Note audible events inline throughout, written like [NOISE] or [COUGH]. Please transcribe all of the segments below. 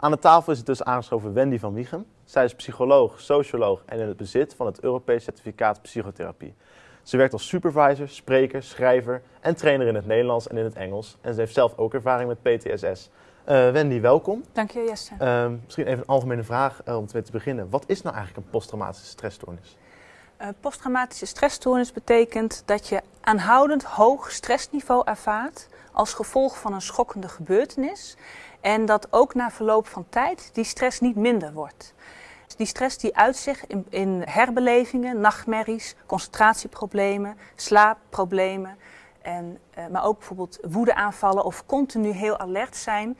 Aan de tafel is het dus aangeschoven Wendy van Wiegem. Zij is psycholoog, socioloog en in het bezit van het Europees Certificaat Psychotherapie. Ze werkt als supervisor, spreker, schrijver en trainer in het Nederlands en in het Engels. En ze heeft zelf ook ervaring met PTSS. Uh, Wendy, welkom. Dank je, Jesse. Uh, misschien even een algemene vraag uh, om te beginnen. Wat is nou eigenlijk een posttraumatische stressstoornis? Posttraumatische stressstoornis betekent dat je aanhoudend hoog stressniveau ervaart als gevolg van een schokkende gebeurtenis. En dat ook na verloop van tijd die stress niet minder wordt. Die stress die uitzicht in, in herbelevingen, nachtmerries, concentratieproblemen, slaapproblemen. En, uh, maar ook bijvoorbeeld woedeaanvallen of continu heel alert zijn.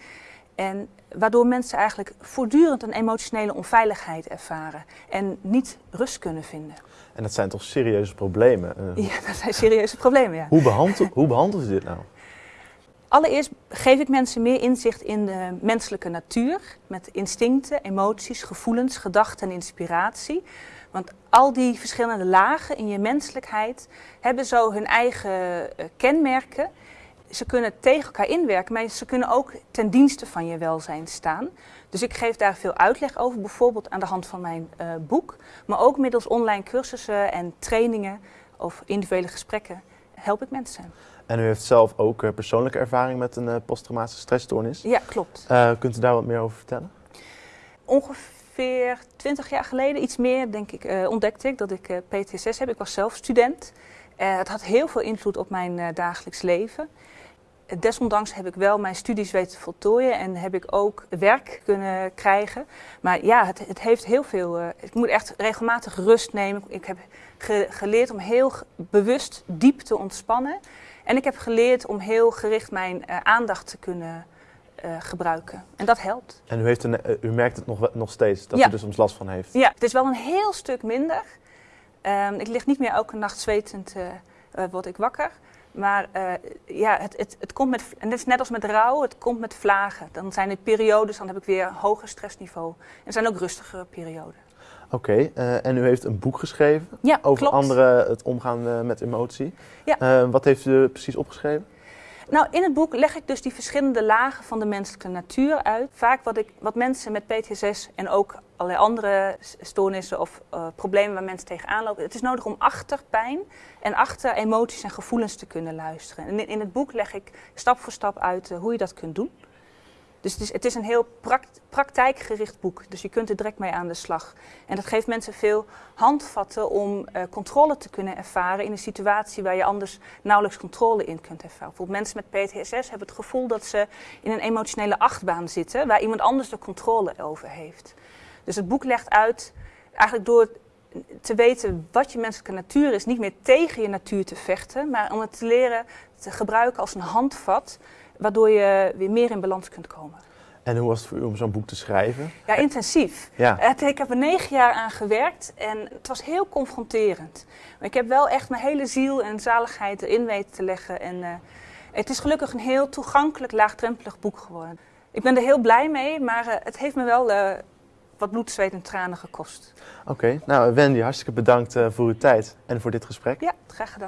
En waardoor mensen eigenlijk voortdurend een emotionele onveiligheid ervaren en niet rust kunnen vinden. En dat zijn toch serieuze problemen? Uh, ja, [LAUGHS] dat zijn serieuze problemen, ja. Hoe, behandel, hoe behandelen ze dit nou? Allereerst geef ik mensen meer inzicht in de menselijke natuur, met instincten, emoties, gevoelens, gedachten en inspiratie. Want al die verschillende lagen in je menselijkheid hebben zo hun eigen uh, kenmerken. Ze kunnen tegen elkaar inwerken, maar ze kunnen ook ten dienste van je welzijn staan. Dus ik geef daar veel uitleg over, bijvoorbeeld aan de hand van mijn uh, boek, maar ook middels online cursussen en trainingen of individuele gesprekken help ik mensen. En u heeft zelf ook uh, persoonlijke ervaring met een uh, posttraumatische stressstoornis. Ja, klopt. Uh, kunt u daar wat meer over vertellen? Ongeveer 20 jaar geleden, iets meer denk ik, ontdekte ik dat ik PTSS heb. Ik was zelf student. het had heel veel invloed op mijn dagelijks leven. Desondanks heb ik wel mijn studies weten voltooien en heb ik ook werk kunnen krijgen. Maar ja, het, het heeft heel veel. ik moet echt regelmatig rust nemen. Ik heb ge geleerd om heel bewust diep te ontspannen. En ik heb geleerd om heel gericht mijn uh, aandacht te kunnen uh, gebruiken. En dat helpt. En u, heeft een, u merkt het nog, nog steeds, dat ja. u er soms last van heeft? Ja, het is wel een heel stuk minder. Um, ik lig niet meer elke nacht zwetend, word ik wakker. Maar ja, het, het, het komt met, en het is net als met rouw, het komt met vlagen. Dan zijn het periodes, dan heb ik weer een hoger stressniveau. En er zijn ook rustigere perioden. Oké, okay, uh, en u heeft een boek geschreven ja, over klopt. anderen het omgaan uh, met emotie. Ja. Uh, wat heeft u precies opgeschreven? Nou, in het boek leg ik dus die verschillende lagen van de menselijke natuur uit. Vaak wat, ik, wat mensen met PTSS en ook allerlei andere stoornissen of problemen waar mensen tegenaan lopen. Het is nodig om achter pijn en achter emoties en gevoelens te kunnen luisteren. En in het boek leg ik stap voor stap uit hoe je dat kunt doen. Dus het is, het is een heel praktijkgericht boek. Dus je kunt er direct mee aan de slag. En dat geeft mensen veel handvatten om uh, controle te kunnen ervaren in een situatie waar je anders nauwelijks controle in kunt ervaren. Bijvoorbeeld mensen met PTSS hebben het gevoel dat ze in een emotionele achtbaan zitten waar iemand anders de controle over heeft. Dus het boek legt uit, eigenlijk door te weten wat je menselijke natuur is, niet meer tegen je natuur te vechten, maar om het te leren te gebruiken als een handvat waardoor je weer meer in balans kunt komen. En hoe was het voor u om zo'n boek te schrijven? Ja, intensief. Ja. Ik heb er negen jaar aan gewerkt en het was heel confronterend. Maar ik heb wel echt mijn hele ziel en zaligheid erin weten te leggen. En uh, het is gelukkig een heel toegankelijk, laagdrempelig boek geworden. Ik ben er heel blij mee, maar uh, het heeft me wel uh, wat bloed, zweet en tranen gekost. Oké, okay. nou Wendy, hartstikke bedankt voor uw tijd en voor dit gesprek. Ja, graag gedaan.